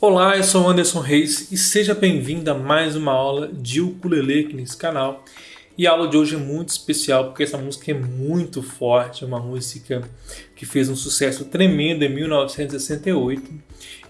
Olá, eu sou Anderson Reis e seja bem-vindo a mais uma aula de ukulele aqui nesse canal. E a aula de hoje é muito especial porque essa música é muito forte, é uma música que fez um sucesso tremendo em 1968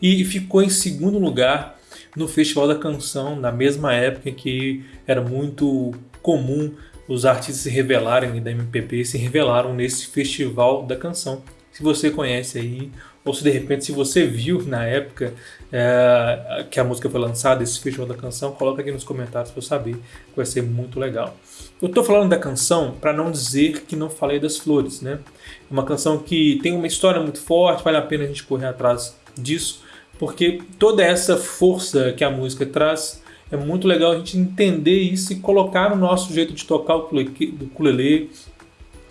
e ficou em segundo lugar no Festival da Canção, na mesma época que era muito comum os artistas se revelarem da MPB, se revelaram nesse Festival da Canção. Se você conhece aí ou se de repente se você viu na época é, que a música foi lançada, esse festival da canção, coloca aqui nos comentários para eu saber, que vai ser muito legal. Eu estou falando da canção para não dizer que não falei das flores, né? É uma canção que tem uma história muito forte, vale a pena a gente correr atrás disso, porque toda essa força que a música traz é muito legal a gente entender isso e colocar no nosso jeito de tocar o ukulele,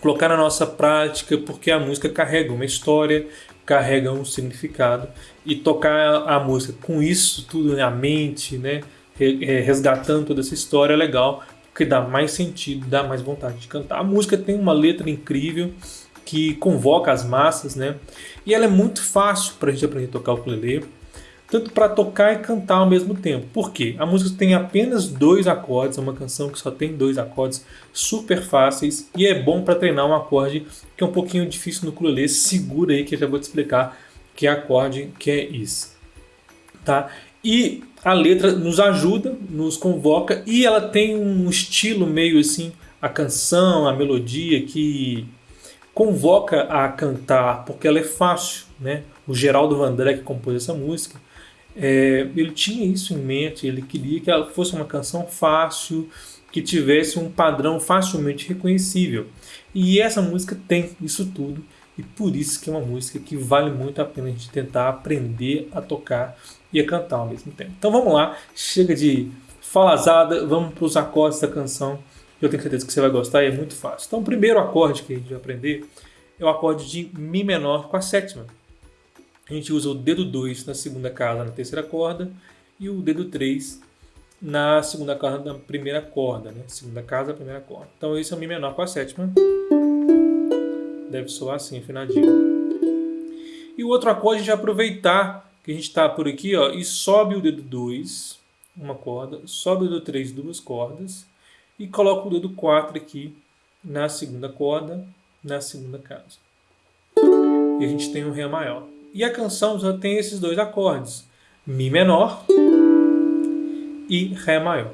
colocar na nossa prática, porque a música carrega uma história, carrega um significado e tocar a música com isso tudo na mente, né, é, resgatando toda essa história é legal, porque dá mais sentido, dá mais vontade de cantar. A música tem uma letra incrível que convoca as massas, né, e ela é muito fácil para a gente aprender a tocar o ukulele tanto para tocar e cantar ao mesmo tempo. Por quê? A música tem apenas dois acordes, é uma canção que só tem dois acordes super fáceis e é bom para treinar um acorde que é um pouquinho difícil no ukulele. Segura aí que eu já vou te explicar que acorde que é isso. Tá? E a letra nos ajuda, nos convoca e ela tem um estilo meio assim, a canção, a melodia que convoca a cantar, porque ela é fácil, né? O Geraldo Vandré que compôs essa música, é, ele tinha isso em mente, ele queria que ela fosse uma canção fácil, que tivesse um padrão facilmente reconhecível. E essa música tem isso tudo, e por isso que é uma música que vale muito a pena a gente tentar aprender a tocar e a cantar ao mesmo tempo. Então vamos lá, chega de falazada, vamos para os acordes da canção. Eu tenho certeza que você vai gostar e é muito fácil. Então o primeiro acorde que a gente vai aprender é o acorde de Mi menor com a sétima a gente usa o dedo 2 na segunda casa na terceira corda e o dedo 3 na segunda casa da primeira corda, né? Segunda casa, primeira corda. Então esse é o Mi menor com a sétima. Deve soar assim, afinadinho. E o outro acorde a gente vai aproveitar que a gente está por aqui ó, e sobe o dedo 2, uma corda, sobe o dedo 3, duas cordas, e coloca o dedo 4 aqui na segunda corda, na segunda casa. E a gente tem um Ré maior. E a canção tem esses dois acordes, Mi menor e Ré maior.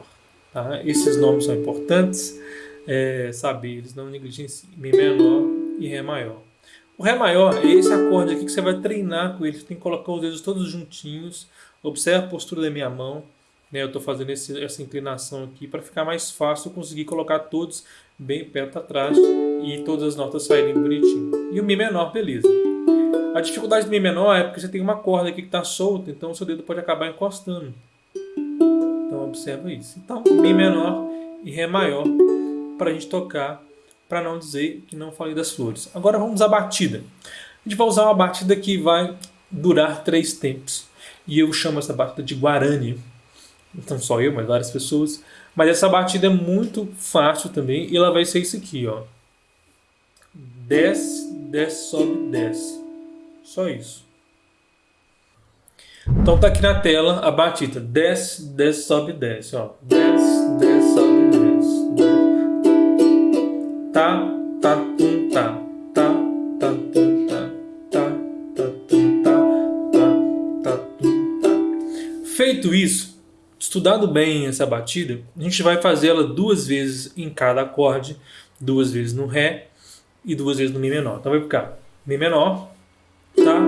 Tá? Esses nomes são importantes, é, saber, eles não negligenciam. Mi menor e Ré maior. O Ré maior é esse acorde aqui que você vai treinar com ele. Você tem que colocar os dedos todos juntinhos. Observe a postura da minha mão. Né? Eu estou fazendo esse, essa inclinação aqui para ficar mais fácil conseguir colocar todos bem perto atrás e todas as notas saírem bonitinho. E o Mi menor, beleza. A dificuldade do Mi menor é porque você tem uma corda aqui que está solta, então o seu dedo pode acabar encostando. Então observa isso. Então, Mi menor e Ré maior para a gente tocar, para não dizer que não falei das flores. Agora vamos à batida. A gente vai usar uma batida que vai durar três tempos. E eu chamo essa batida de Guarani. Então só eu, mas várias pessoas. Mas essa batida é muito fácil também. E ela vai ser isso aqui, ó. Desce, desce, sobe, desce. Só isso. Então tá aqui na tela a batida. Desce, desce, sobe, desce. Ó. Desce, desce, sobe, desce. Tá, tá, tum, tá. Tá, tá, tum, tá. Tá, tá, tum, tá. Tá, tá, tum, tá. Feito isso, estudado bem essa batida, a gente vai fazer ela duas vezes em cada acorde. Duas vezes no Ré e duas vezes no Mi menor. Então vai ficar Mi menor, tá,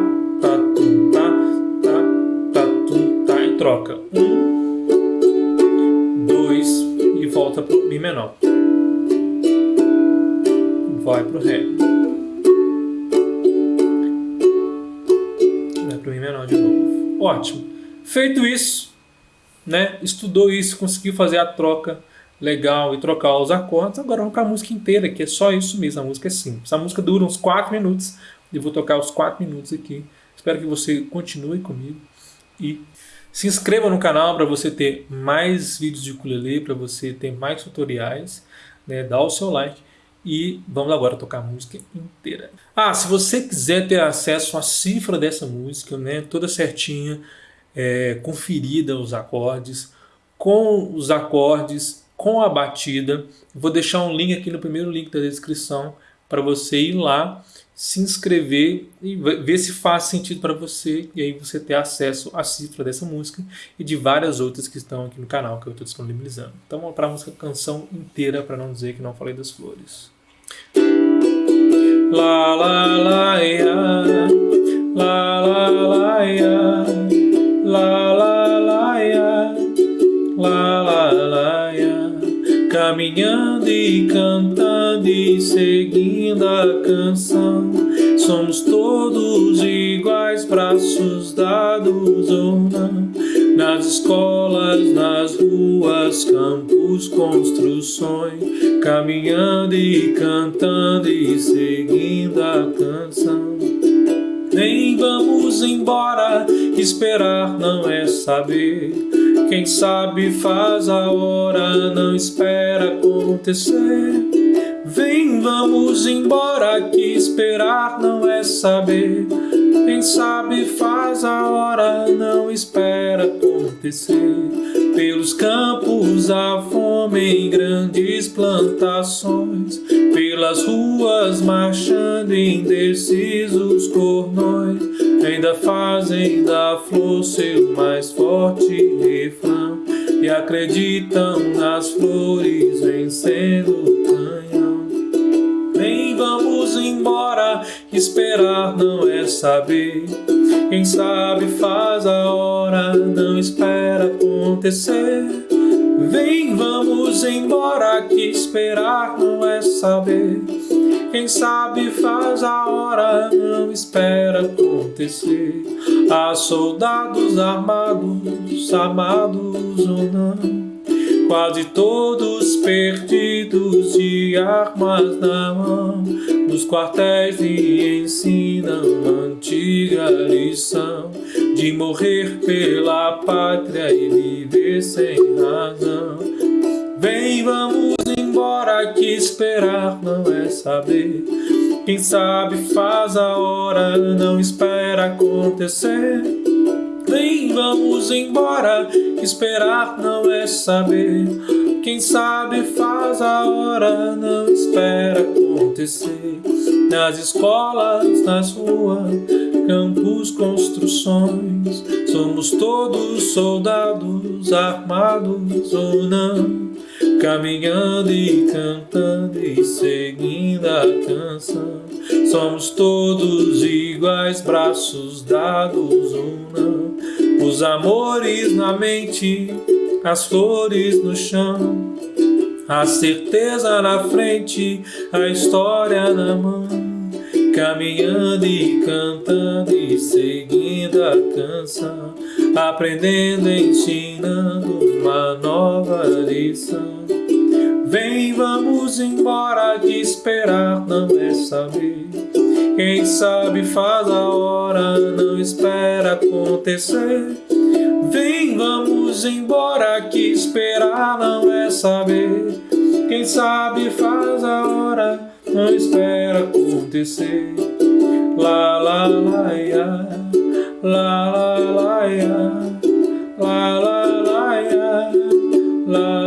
tá, tum, tá, tá, tá, tum, tá, e troca. Um, dois, e volta pro Mi menor. Vai pro Ré. Vai pro Mi menor de novo. Ótimo. Feito isso, né, estudou isso, conseguiu fazer a troca legal e trocar os acordes, agora vamos para a música inteira, que é só isso mesmo, a música é simples. A música dura uns 4 minutos, e vou tocar os 4 minutos aqui. Espero que você continue comigo e se inscreva no canal para você ter mais vídeos de ukulele, para você ter mais tutoriais, né? dá o seu like e vamos agora tocar a música inteira. Ah, se você quiser ter acesso à cifra dessa música, né, toda certinha, é, conferida os acordes, com os acordes, com a batida. Vou deixar um link aqui no primeiro link da descrição para você ir lá, se inscrever e ver se faz sentido para você e aí você ter acesso à cifra dessa música e de várias outras que estão aqui no canal que eu estou disponibilizando. Então vamos para a música canção inteira para não dizer que não falei das flores. La la la ya, la la la ya, la la la ya, la la la ya. Caminhando e cantando e seguindo canção, somos todos iguais, braços dados ou não. Nas escolas, nas ruas, campos, construções, caminhando e cantando e seguindo a canção. Nem vamos embora, esperar não é saber. Quem sabe faz a hora, não espera acontecer. Vem, vamos embora, que esperar não é saber. Quem sabe faz a hora, não espera acontecer. Pelos campos a fome em grandes plantações, pelas ruas marchando indecisos cornões, ainda fazem da flor seu mais forte refrão e acreditam nas flores vencendo o canhão. Vamos embora, esperar não é saber. Quem sabe faz a hora, não espera acontecer. Vem, vamos embora, que esperar não é saber. Quem sabe faz a hora, não espera acontecer. Há soldados armados, amados ou não quase todos perdidos de armas na mão, nos quartéis lhe ensinam a antiga lição de morrer pela pátria e viver sem razão. Vem, vamos embora, que esperar não é saber. Quem sabe faz a hora, não espera acontecer. Vem, vamos embora, esperar não é saber. Quem sabe faz a hora, não espera acontecer. Nas escolas, nas ruas, campos, construções, somos todos soldados, armados ou não. Caminhando e cantando e seguindo a canção Somos todos iguais, braços dados ou não Os amores na mente, as flores no chão. A certeza na frente, a história na mão. Caminhando e cantando e seguindo a canção. Aprendendo ensinando uma nova lição. Vem, vamos embora, de esperar não é saber. Quem sabe faz a hora, não espera acontecer. Vem, vamos embora, que esperar não é saber. Quem sabe faz a hora, não espera acontecer. La la la ya, la la la ya, la la la ya, la